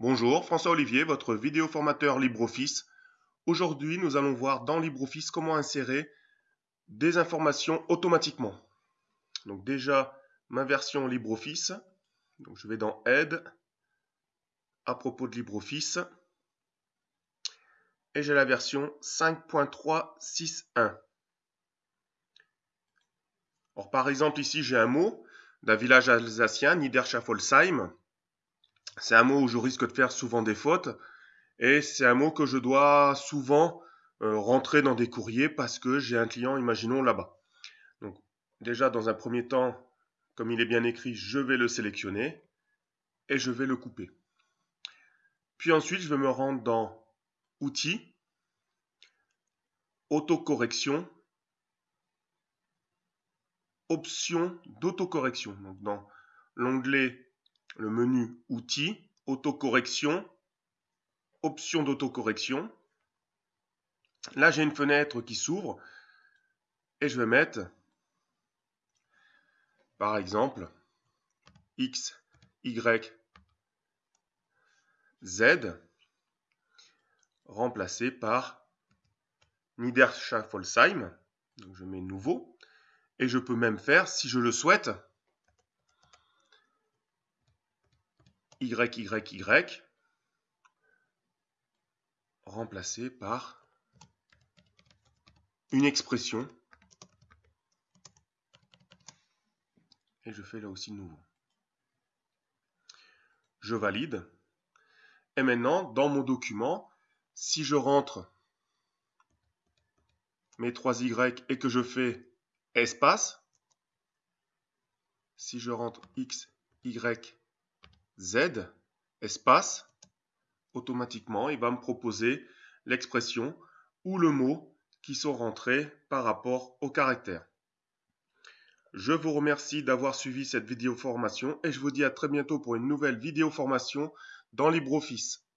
Bonjour, François Olivier, votre vidéo formateur LibreOffice. Aujourd'hui, nous allons voir dans LibreOffice comment insérer des informations automatiquement. Donc déjà, ma version LibreOffice. Donc je vais dans Aide, à propos de LibreOffice. Et j'ai la version 5.361. Alors par exemple, ici j'ai un mot d'un village alsacien, Niederschaffolsheim. C'est un mot où je risque de faire souvent des fautes et c'est un mot que je dois souvent euh, rentrer dans des courriers parce que j'ai un client, imaginons, là-bas. Donc déjà, dans un premier temps, comme il est bien écrit, je vais le sélectionner et je vais le couper. Puis ensuite, je vais me rendre dans Outils, Autocorrection, Options d'autocorrection. Donc dans l'onglet le menu Outils, Autocorrection, Options d'autocorrection. Là, j'ai une fenêtre qui s'ouvre et je vais mettre, par exemple, X, Y, Z remplacé par Niederschaffolsheim. Donc je mets nouveau. Et je peux même faire, si je le souhaite, Y, Y, Y, remplacé par une expression. Et je fais là aussi nouveau. Je valide. Et maintenant, dans mon document, si je rentre mes 3 Y et que je fais espace, si je rentre X, Y, Z, espace, automatiquement, il va me proposer l'expression ou le mot qui sont rentrés par rapport au caractère. Je vous remercie d'avoir suivi cette vidéo formation et je vous dis à très bientôt pour une nouvelle vidéo formation dans LibreOffice.